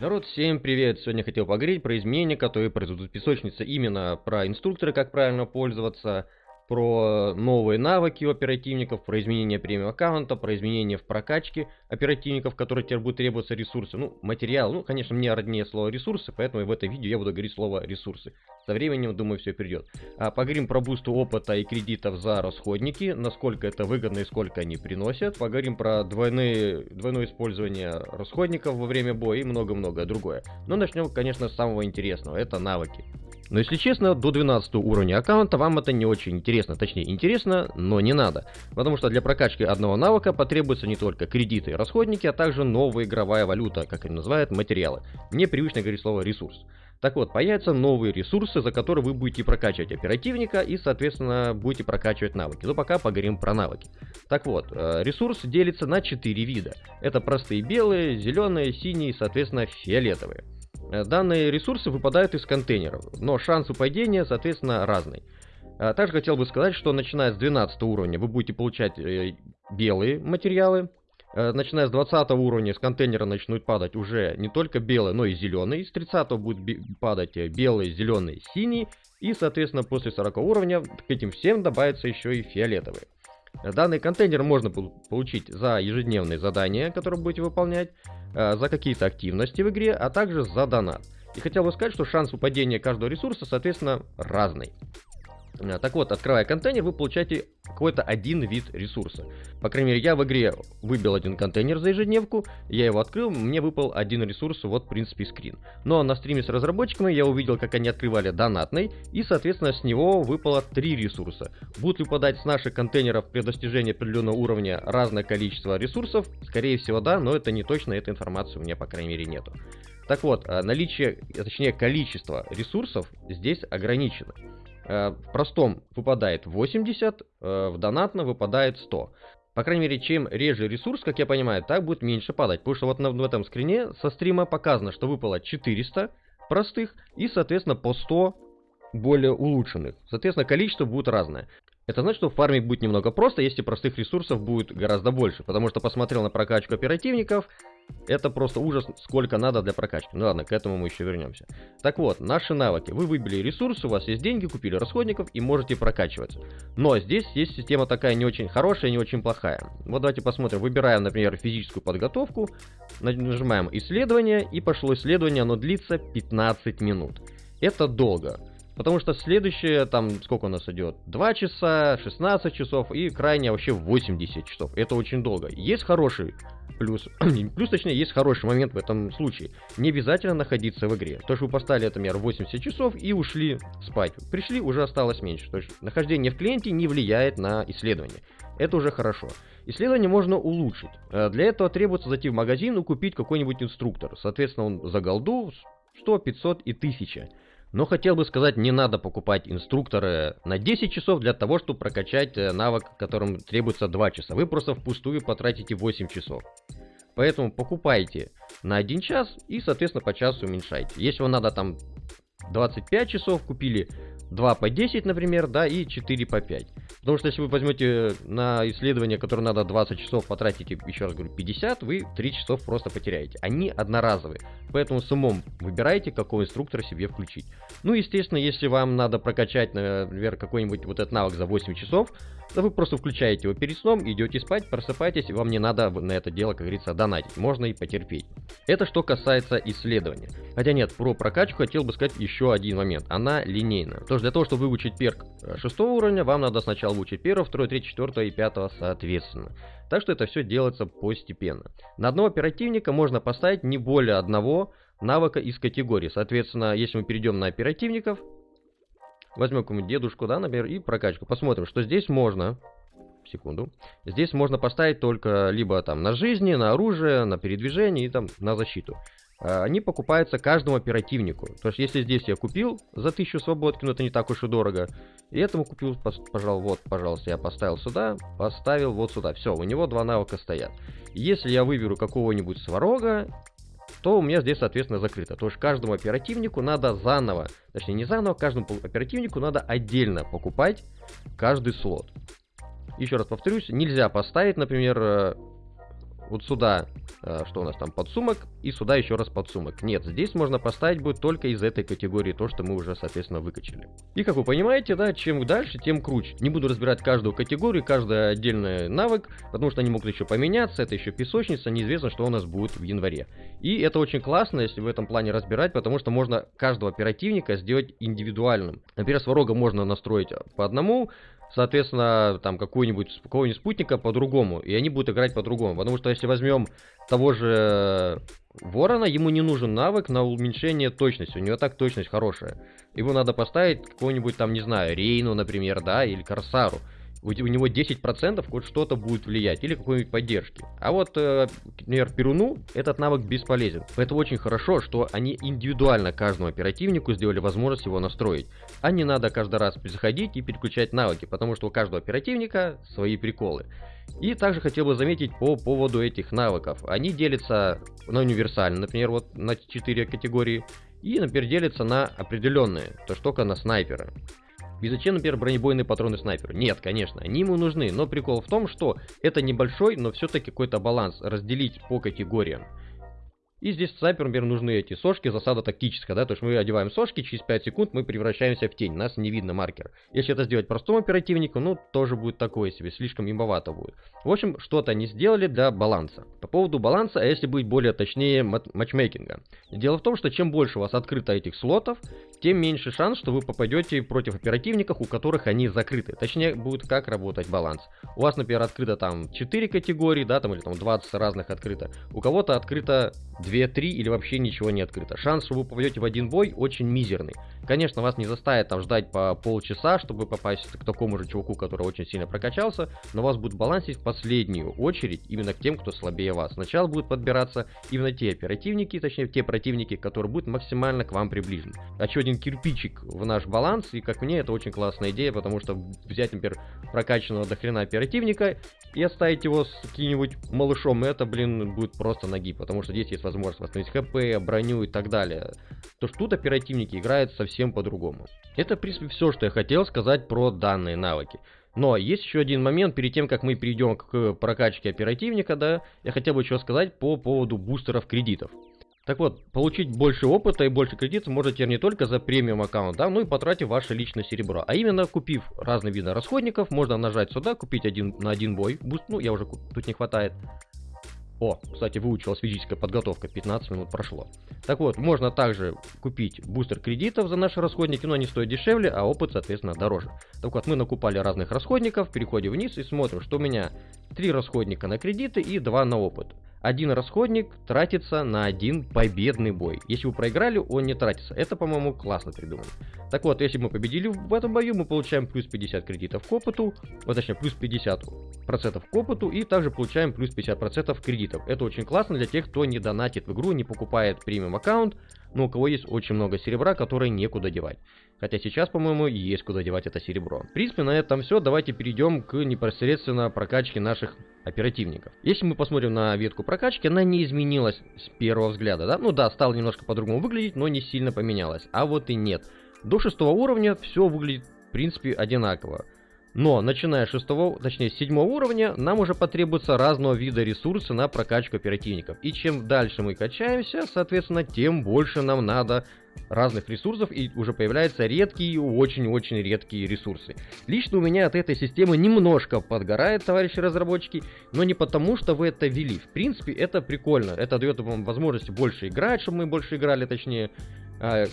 Народ, всем привет! Сегодня хотел поговорить про изменения, которые произойдут в песочнице. Именно про инструкторы, как правильно пользоваться, про новые навыки у оперативников, про изменения премиум аккаунта, про изменения в прокачке оперативников, которые теперь будут требоваться ресурсы, ну, материал. Ну, конечно, мне роднее слово ресурсы, поэтому в этом видео я буду говорить слово ресурсы. Со временем, думаю, все придет. А, поговорим про бусту опыта и кредитов за расходники, насколько это выгодно и сколько они приносят. Поговорим про двойные, двойное использование расходников во время боя и много-многое другое. Но начнем, конечно, с самого интересного, это навыки. Но если честно, до 12 уровня аккаунта вам это не очень интересно. Точнее, интересно, но не надо. Потому что для прокачки одного навыка потребуются не только кредиты и расходники, а также новая игровая валюта, как они называют, материалы. Мне привычно говорить слово ресурс. Так вот, появятся новые ресурсы, за которые вы будете прокачивать оперативника и, соответственно, будете прокачивать навыки. Но пока поговорим про навыки. Так вот, э, ресурс делится на 4 вида. Это простые белые, зеленые, синие и, соответственно, фиолетовые. Э, данные ресурсы выпадают из контейнеров, но шанс упадения, соответственно, разный. А также хотел бы сказать, что начиная с 12 уровня вы будете получать э, белые материалы. Э, начиная с 20 уровня с контейнера начнут падать уже не только белые, но и зеленые. С 30 будут падать белые, зеленые, синие. И, соответственно, после 40 уровня к этим всем добавятся еще и фиолетовые. Данный контейнер можно получить за ежедневные задания, которые будете выполнять, э, за какие-то активности в игре, а также за донат. И хотел бы сказать, что шанс упадения каждого ресурса, соответственно, разный. Э, так вот, открывая контейнер, вы получаете какой-то один вид ресурса. По крайней мере, я в игре выбил один контейнер за ежедневку, я его открыл, мне выпал один ресурс, вот, в принципе, скрин. Но на стриме с разработчиками я увидел, как они открывали донатный, и, соответственно, с него выпало три ресурса. Будут ли выпадать с наших контейнеров при достижении определенного уровня разное количество ресурсов? Скорее всего, да, но это не точно, этой информации у меня, по крайней мере, нету. Так вот, э, наличие, точнее количество ресурсов здесь ограничено. Э, в простом выпадает 80, э, в донатном выпадает 100. По крайней мере, чем реже ресурс, как я понимаю, так будет меньше падать. Потому что вот на, в этом скрине со стрима показано, что выпало 400 простых и, соответственно, по 100 более улучшенных. Соответственно, количество будет разное. Это значит, что фармить будет немного просто, если простых ресурсов будет гораздо больше. Потому что посмотрел на прокачку оперативников, это просто ужас, сколько надо для прокачки. Ну ладно, к этому мы еще вернемся. Так вот, наши навыки. Вы выбили ресурсы, у вас есть деньги, купили расходников и можете прокачиваться. Но здесь есть система такая не очень хорошая, не очень плохая. Вот давайте посмотрим. Выбираем, например, физическую подготовку, нажимаем исследование, и пошло исследование, оно длится 15 минут. Это долго. Потому что следующее, там, сколько у нас идет? 2 часа, 16 часов и крайне вообще 80 часов. Это очень долго. Есть хороший плюс, плюс точнее, есть хороший момент в этом случае. Не обязательно находиться в игре. То, что вы поставили, например, 80 часов и ушли спать. Пришли, уже осталось меньше. То есть нахождение в клиенте не влияет на исследование. Это уже хорошо. Исследование можно улучшить. Э, для этого требуется зайти в магазин и купить какой-нибудь инструктор. Соответственно, он за голду 100, 500 и 1000. Но хотел бы сказать, не надо покупать инструкторы на 10 часов для того, чтобы прокачать э, навык, которым требуется 2 часа. Вы просто впустую потратите 8 часов. Поэтому покупайте на 1 час и, соответственно, по часу уменьшайте. Если вам надо там 25 часов, купили 2 по 10, например, да, и 4 по 5. Потому что если вы возьмете на исследование, которое надо 20 часов, потратите, еще раз говорю, 50, вы 3 часов просто потеряете. Они одноразовые. Поэтому с умом выбирайте, какой инструктор себе включить. Ну, естественно, если вам надо прокачать, например, какой-нибудь вот этот навык за 8 часов, то вы просто включаете его перед сном, идете спать, просыпаетесь, и вам не надо на это дело, как говорится, донатить. Можно и потерпеть. Это что касается исследования. Хотя нет, про прокачку хотел бы сказать еще один момент. Она линейна. То есть для того, чтобы выучить перк 6 уровня, вам надо сначала выучить 1, 2, 3, 4 и 5 соответственно. Так что это все делается постепенно. На одного оперативника можно поставить не более одного навыка из категории. Соответственно, если мы перейдем на оперативников, возьмем какую-нибудь дедушку, да, например, и прокачку. Посмотрим, что здесь можно секунду. Здесь можно поставить только либо там на жизни, на оружие, на передвижение и там на защиту. А, они покупаются каждому оперативнику. То есть, если здесь я купил за 1000 свободки, но это не так уж и дорого, и этому купил, пожалуй, вот, пожалуйста, я поставил сюда, поставил вот сюда. Все, у него два навыка стоят. Если я выберу какого-нибудь сварога, то у меня здесь, соответственно, закрыто. То есть каждому оперативнику надо заново, точнее не заново, каждому оперативнику надо отдельно покупать каждый слот. Еще раз повторюсь, нельзя поставить, например, э, вот сюда, э, что у нас там, подсумок, и сюда еще раз подсумок. Нет, здесь можно поставить будет только из этой категории то, что мы уже, соответственно, выкачали. И как вы понимаете, да, чем дальше, тем круче. Не буду разбирать каждую категорию, каждый отдельный навык, потому что они могут еще поменяться, это еще песочница, неизвестно, что у нас будет в январе. И это очень классно, если в этом плане разбирать, потому что можно каждого оперативника сделать индивидуальным. Например, сварога можно настроить по одному, соответственно, там какой-нибудь какого-нибудь спутника по-другому, и они будут играть по-другому. Потому что если возьмем того же Ворона, ему не нужен навык на уменьшение точности, у него так точность хорошая. Его надо поставить какого-нибудь там, не знаю, Рейну, например, да, или Корсару у, него 10% хоть что-то будет влиять, или какой-нибудь поддержки. А вот, э, например, Перуну этот навык бесполезен. Поэтому очень хорошо, что они индивидуально каждому оперативнику сделали возможность его настроить. А не надо каждый раз заходить и переключать навыки, потому что у каждого оперативника свои приколы. И также хотел бы заметить по поводу этих навыков. Они делятся на универсальные, например, вот на 4 категории, и, например, делятся на определенные, то что только на снайпера. И зачем, например, бронебойные патроны снайперу? Нет, конечно, они ему нужны, но прикол в том, что это небольшой, но все-таки какой-то баланс разделить по категориям. И здесь снайпер, например, нужны эти сошки, засада тактическая, да, то есть мы одеваем сошки, через 5 секунд мы превращаемся в тень, нас не видно маркер. Если это сделать простому оперативнику, ну, тоже будет такое себе, слишком имбовато будет. В общем, что-то они сделали для баланса. По поводу баланса, а если быть более точнее матчмейкинга. Дело в том, что чем больше у вас открыто этих слотов, тем меньше шанс, что вы попадете против оперативников, у которых они закрыты. Точнее, будет как работать баланс. У вас, например, открыто там 4 категории, да, там или там 20 разных открыто. У кого-то открыто 2-3 или вообще ничего не открыто. Шанс, что вы попадете в один бой, очень мизерный. Конечно, вас не заставят там ждать по полчаса, чтобы попасть к такому же чуваку, который очень сильно прокачался, но вас будет балансить в последнюю очередь именно к тем, кто слабее вас. Сначала будут подбираться именно те оперативники, точнее те противники, которые будут максимально к вам приближены. Еще один кирпичик в наш баланс, и как мне это очень классная идея, потому что взять, например, прокачанного до хрена оперативника и оставить его с каким-нибудь малышом, это, блин, будет просто ноги, потому что здесь есть возможность восстановить хп, броню и так далее. То что тут оперативники играют совсем по-другому. Это, в принципе, все, что я хотел сказать про данные навыки. Но есть еще один момент, перед тем, как мы перейдем к прокачке оперативника, да, я хотел бы еще сказать по поводу бустеров кредитов. Так вот, получить больше опыта и больше кредитов можете не только за премиум аккаунт, да, но и потратив ваше личное серебро. А именно, купив разные виды расходников, можно нажать сюда, купить один на один бой. Буст, ну, я уже тут не хватает. О, кстати, выучилась физическая подготовка, 15 минут прошло. Так вот, можно также купить бустер кредитов за наши расходники, но они стоят дешевле, а опыт, соответственно, дороже. Так вот, мы накупали разных расходников, переходим вниз и смотрим, что у меня 3 расходника на кредиты и 2 на опыт один расходник тратится на один победный бой. Если вы проиграли, он не тратится. Это, по-моему, классно придумано. Так вот, если мы победили в этом бою, мы получаем плюс 50 кредитов к опыту, вот, точнее, плюс 50% к опыту, и также получаем плюс 50% кредитов. Это очень классно для тех, кто не донатит в игру, не покупает премиум аккаунт, но у кого есть очень много серебра, которое некуда девать. Хотя сейчас, по-моему, есть куда девать это серебро. В принципе, на этом все. Давайте перейдем к непосредственно прокачке наших оперативников. Если мы посмотрим на ветку прокачки, она не изменилась с первого взгляда, да? Ну да, стала немножко по-другому выглядеть, но не сильно поменялась. А вот и нет. До шестого уровня все выглядит, в принципе, одинаково. Но, начиная с 6, точнее 7 уровня, нам уже потребуются разного вида ресурсы на прокачку оперативников. И чем дальше мы качаемся, соответственно, тем больше нам надо разных ресурсов и уже появляются редкие, очень-очень редкие ресурсы. Лично у меня от этой системы немножко подгорает, товарищи разработчики, но не потому, что вы это ввели. В принципе, это прикольно, это дает вам возможность больше играть, чтобы мы больше играли, точнее,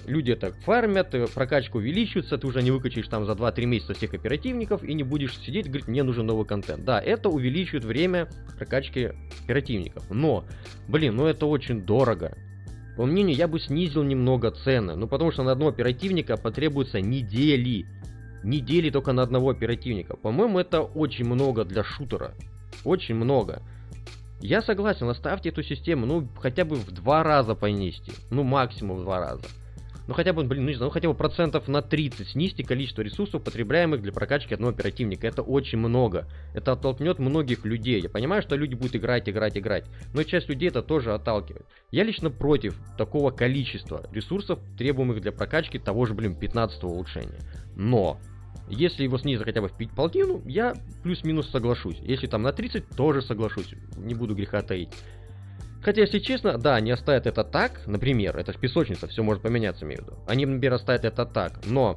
люди это фармят, э, прокачка увеличивается, ты уже не выкачаешь там за 2-3 месяца всех оперативников и не будешь сидеть говорить, мне нужен новый контент. Да, это увеличивает время прокачки оперативников, но, блин, ну это очень дорого. По мнению, я бы снизил немного цены, ну потому что на одного оперативника потребуется недели. Недели только на одного оперативника. По-моему, это очень много для шутера. Очень много. Я согласен, оставьте эту систему, ну, хотя бы в два раза понести. Ну, максимум в два раза. Ну, хотя бы, блин, ну, не знаю, ну, хотя бы процентов на 30 снизьте количество ресурсов, потребляемых для прокачки одного оперативника. Это очень много. Это оттолкнет многих людей. Я понимаю, что люди будут играть, играть, играть. Но часть людей это тоже отталкивает. Я лично против такого количества ресурсов, требуемых для прокачки того же, блин, 15 улучшения. Но Если его снизить хотя бы в полтину, я плюс-минус соглашусь. Если там на 30, тоже соглашусь. Не буду греха таить. Хотя, если честно, да, они оставят это так, например, это же песочница, все может поменяться, имею в виду. Они, например, оставят это так, но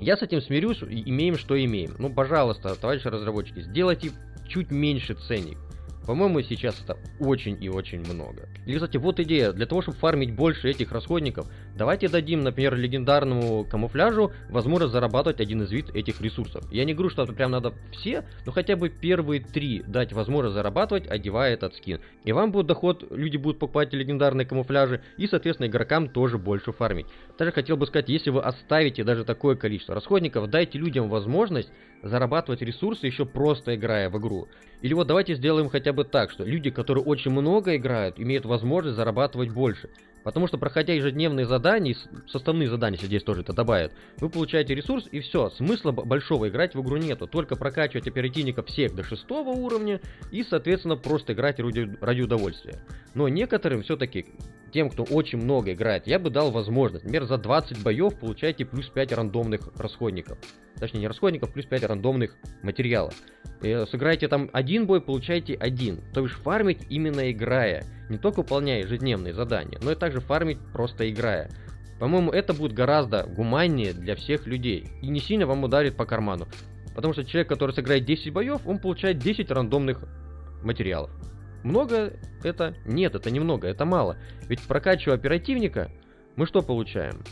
я с этим смирюсь, имеем, что имеем. Ну, пожалуйста, товарищи разработчики, сделайте чуть меньше ценник. По-моему, сейчас это очень и очень много. Или, кстати, вот идея. Для того, чтобы фармить больше этих расходников, давайте дадим, например, легендарному камуфляжу возможность зарабатывать один из вид этих ресурсов. Я не говорю, что это прям надо все, но хотя бы первые три дать возможность зарабатывать, одевая этот скин. И вам будет доход, люди будут покупать легендарные камуфляжи, и, соответственно, игрокам тоже больше фармить. Также хотел бы сказать, если вы оставите даже такое количество расходников, дайте людям возможность зарабатывать ресурсы еще просто играя в игру. Или вот давайте сделаем хотя бы так, что люди, которые очень много играют, имеют возможность зарабатывать больше. Потому что проходя ежедневные задания, составные задания, здесь тоже это добавят, вы получаете ресурс и все, смысла большого играть в игру нету. Только прокачивать оперативников всех до шестого уровня и, соответственно, просто играть ради, ради удовольствия. Но некоторым все-таки тем, кто очень много играет, я бы дал возможность. Например, за 20 боев получаете плюс 5 рандомных расходников. Точнее, не расходников, плюс 5 рандомных материалов. И э, сыграете там один бой, получаете один. То есть фармить именно играя. Не только выполняя ежедневные задания, но и также фармить просто играя. По-моему, это будет гораздо гуманнее для всех людей. И не сильно вам ударит по карману. Потому что человек, который сыграет 10 боев, он получает 10 рандомных материалов. Много это? Нет, это немного, это мало. Ведь прокачивая оперативника, мы что получаем?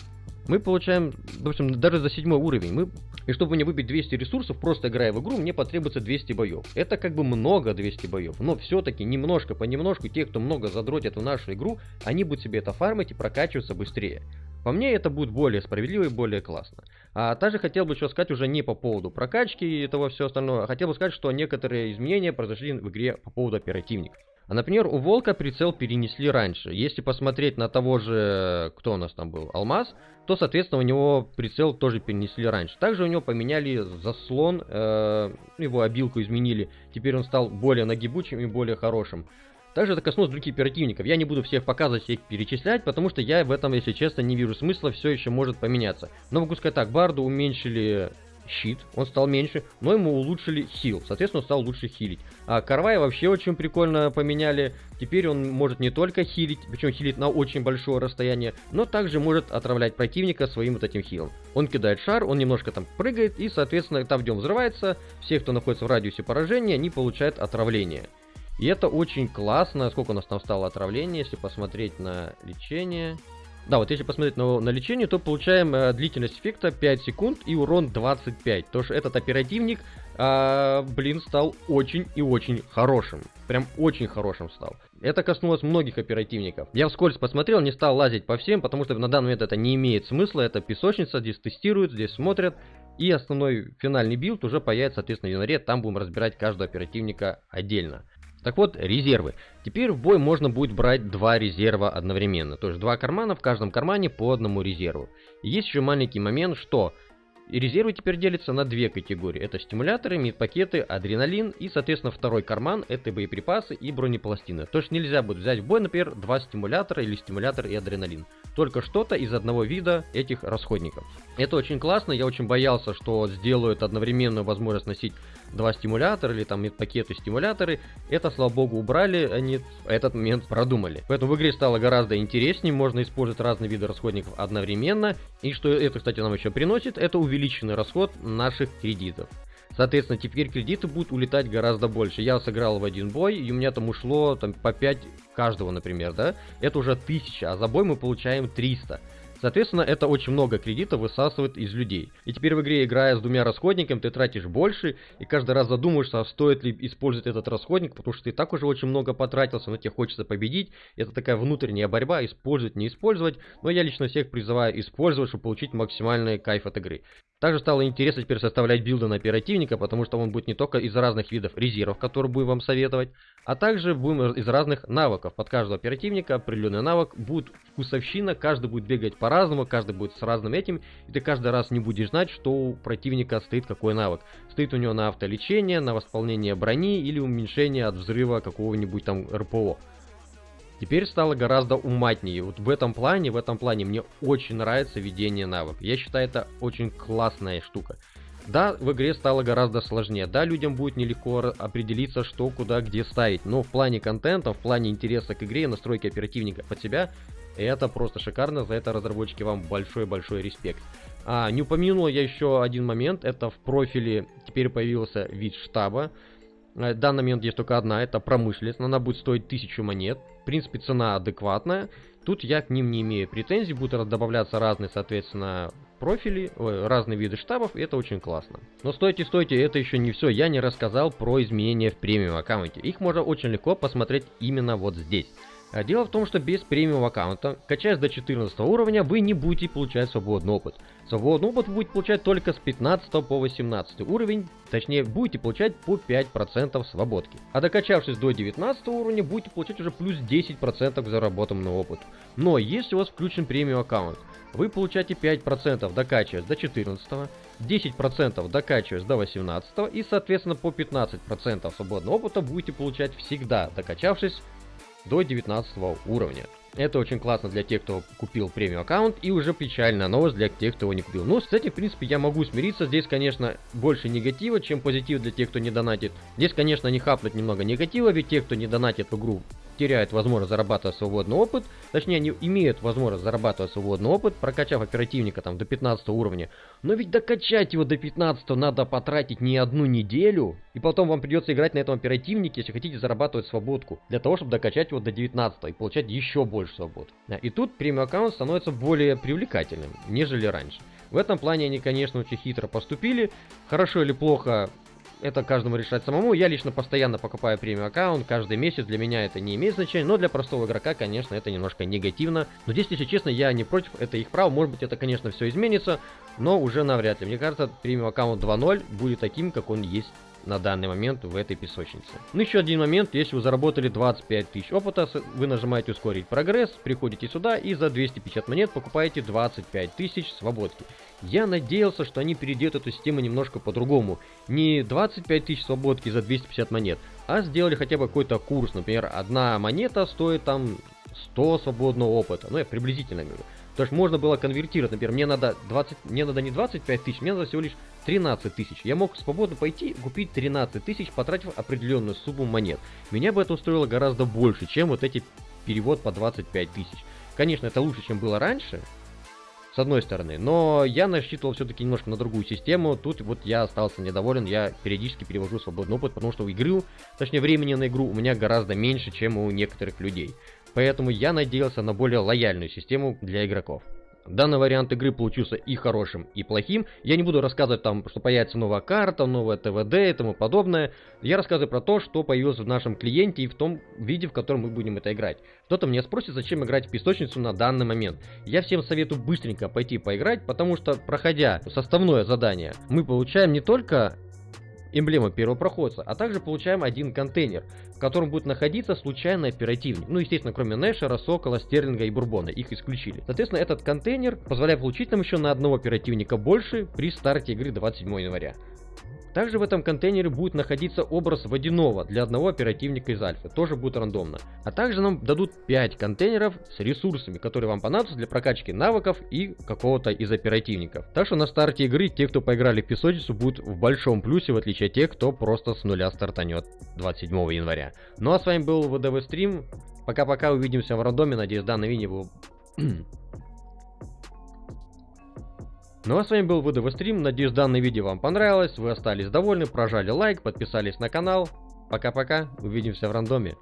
Мы получаем, допустим, даже за седьмой уровень. Мы, и чтобы мне выбить 200 ресурсов, просто играя в игру, мне потребуется 200 боев. Это как бы много 200 боев, но все-таки немножко понемножку те, кто много задротит в нашу игру, они будут себе это фармить и прокачиваться быстрее. По мне это будет более справедливо и более классно. А также хотел бы еще сказать уже не по поводу прокачки и этого все остальное, а хотел бы сказать, что некоторые изменения произошли в игре по поводу оперативников. А, например, у Волка прицел перенесли раньше. Если посмотреть на того же, кто у нас там был, Алмаз, то, соответственно, у него прицел тоже перенесли раньше. Также у него поменяли заслон, э, его обилку изменили. Теперь он стал более нагибучим и более хорошим. Также это коснулось других оперативников. Я не буду всех показывать, всех перечислять, потому что я в этом, если честно, не вижу смысла, все еще может поменяться. Но могу сказать так, Барду уменьшили щит, он стал меньше, но ему улучшили хил, соответственно, он стал лучше хилить. А Карвай вообще очень прикольно поменяли, теперь он может не только хилить, причем хилить на очень большое расстояние, но также может отравлять противника своим вот этим хилом. Он кидает шар, он немножко там прыгает, и, соответственно, там, где он взрывается, все, кто находится в радиусе поражения, они получают отравление. И это очень классно, сколько у нас там стало отравление, если посмотреть на лечение... Да, вот если посмотреть на, на лечение, то получаем э, длительность эффекта 5 секунд и урон 25. То что этот оперативник, э, блин, стал очень и очень хорошим. Прям очень хорошим стал. Это коснулось многих оперативников. Я вскользь посмотрел, не стал лазить по всем, потому что на данный момент это не имеет смысла. Это песочница, здесь тестируют, здесь смотрят. И основной финальный билд уже появится, соответственно, в январе. Там будем разбирать каждого оперативника отдельно. Так вот, резервы. Теперь в бой можно будет брать два резерва одновременно. То есть два кармана, в каждом кармане по одному резерву. И есть еще маленький момент, что резервы теперь делятся на две категории. Это стимуляторы, медпакеты, адреналин и, соответственно, второй карман – это боеприпасы и бронепластины. То есть нельзя будет взять в бой, например, два стимулятора или стимулятор и адреналин. Только что-то из одного вида этих расходников. Это очень классно, я очень боялся, что сделают одновременную возможность носить два стимулятора или там пакеты стимуляторы. Это, слава богу, убрали, они этот момент продумали. Поэтому в игре стало гораздо интереснее, можно использовать разные виды расходников одновременно. И что это, кстати, нам еще приносит, это увеличенный расход наших кредитов. Соответственно, теперь кредиты будут улетать гораздо больше. Я сыграл в один бой, и у меня там ушло там, по 5 каждого, например, да? Это уже 1000, а за бой мы получаем 300. Соответственно, это очень много кредитов высасывает из людей. И теперь в игре, играя с двумя расходниками, ты тратишь больше, и каждый раз задумаешься, а стоит ли использовать этот расходник, потому что ты так уже очень много потратился, но тебе хочется победить. Это такая внутренняя борьба, использовать, не использовать. Но я лично всех призываю использовать, чтобы получить максимальный кайф от игры. Также стало интересно теперь составлять билды на оперативника, потому что он будет не только из разных видов резервов, которые будем вам советовать, а также будем из разных навыков. Под каждого оперативника определенный навык будет вкусовщина, каждый будет бегать по-разному, каждый будет с разным этим, и ты каждый раз не будешь знать, что у противника стоит какой навык. Стоит у него на автолечение, на восполнение брони или уменьшение от взрыва какого-нибудь там РПО теперь стало гораздо уматнее. Вот в этом плане, в этом плане мне очень нравится ведение навык. Я считаю, это очень классная штука. Да, в игре стало гораздо сложнее, да, людям будет нелегко определиться, что, куда, где ставить, но в плане контента, в плане интереса к игре, настройки оперативника под себя, это просто шикарно, за это разработчики вам большой-большой респект. А, не упомянул я еще один момент, это в профиле теперь появился вид штаба. В данный момент есть только одна, это промышленность, она будет стоить 1000 монет. Принципе, цена адекватная. Тут я к ним не имею претензий, будут добавляться разные, соответственно, профили, разные виды штабов, и это очень классно. Но стойте, стойте, это еще не все, я не рассказал про изменения в премиум аккаунте. Их можно очень легко посмотреть именно вот здесь. А дело в том, что без премиум аккаунта, качаясь до 14 уровня, вы не будете получать свободный опыт. Свободный опыт вы будете получать только с 15 по 18 уровень, точнее будете получать по 5% свободки. А докачавшись до 19 уровня, будете получать уже плюс 10% к заработанному опыту. Но если у вас включен премиум аккаунт, вы получаете 5% докачиваясь до 14, 10% докачиваясь до 18 и соответственно по 15% свободного опыта будете получать всегда, докачавшись до 19 уровня. Это очень классно для тех, кто купил премиум аккаунт, и уже печальная новость для тех, кто его не купил. Но с этим, в принципе, я могу смириться. Здесь, конечно, больше негатива, чем позитив для тех, кто не донатит. Здесь, конечно, не хапнуть немного негатива, ведь те, кто не донатит в игру, теряют возможность зарабатывать свободный опыт, точнее они имеют возможность зарабатывать свободный опыт, прокачав оперативника там до 15 уровня. Но ведь докачать его до 15 надо потратить не одну неделю, и потом вам придется играть на этом оперативнике, если хотите зарабатывать свободку, для того, чтобы докачать его до 19 и получать еще больше свобод. И тут премиум аккаунт становится более привлекательным, нежели раньше. В этом плане они, конечно, очень хитро поступили. Хорошо или плохо, это каждому решать самому. Я лично постоянно покупаю премиум аккаунт, каждый месяц для меня это не имеет значения, но для простого игрока, конечно, это немножко негативно. Но здесь, если честно, я не против, это их право, может быть это, конечно, все изменится, но уже навряд ли. Мне кажется, премиум аккаунт 2.0 будет таким, как он есть на данный момент в этой песочнице. Ну еще один момент, если вы заработали 25 тысяч опыта, вы нажимаете ускорить прогресс, приходите сюда и за 250 монет покупаете 25 тысяч свободки. Я надеялся, что они перейдут эту систему немножко по-другому. Не 25 тысяч свободки за 250 монет, а сделали хотя бы какой-то курс. Например, одна монета стоит там 100 свободного опыта. Ну, я приблизительно говорю. То есть можно было конвертировать, например, мне надо 20, мне надо не 25 тысяч, мне надо всего лишь 13 тысяч. Я мог свободно пойти купить 13 тысяч, потратив определенную сумму монет. Меня бы это устроило гораздо больше, чем вот эти перевод по 25 тысяч. Конечно, это лучше, чем было раньше, с одной стороны. Но я насчитывал все-таки немножко на другую систему. Тут вот я остался недоволен, я периодически перевожу свободный опыт, потому что у игры, точнее времени на игру у меня гораздо меньше, чем у некоторых людей. Поэтому я надеялся на более лояльную систему для игроков. Данный вариант игры получился и хорошим, и плохим. Я не буду рассказывать там, что появится новая карта, новая ТВД и тому подобное. Я рассказываю про то, что появилось в нашем клиенте и в том виде, в котором мы будем это играть. Кто-то меня спросит, зачем играть в песочницу на данный момент. Я всем советую быстренько пойти поиграть, потому что, проходя составное задание, мы получаем не только эмблема первопроходца, а также получаем один контейнер, в котором будет находиться случайный оперативник. Ну, естественно, кроме Нэшера, Сокола, Стерлинга и Бурбона, их исключили. Соответственно, этот контейнер позволяет получить нам еще на одного оперативника больше при старте игры 27 января. Также в этом контейнере будет находиться образ водяного для одного оперативника из альфы, тоже будет рандомно. А также нам дадут 5 контейнеров с ресурсами, которые вам понадобятся для прокачки навыков и какого-то из оперативников. Так что на старте игры те, кто поиграли в песочницу, будут в большом плюсе, в отличие от тех, кто просто с нуля стартанет 27 января. Ну а с вами был ВДВ Стрим. Пока-пока, увидимся в рандоме, надеюсь данное видео было ну а с вами был ВДВ Стрим, надеюсь данное видео вам понравилось, вы остались довольны, прожали лайк, подписались на канал. Пока-пока, увидимся в рандоме.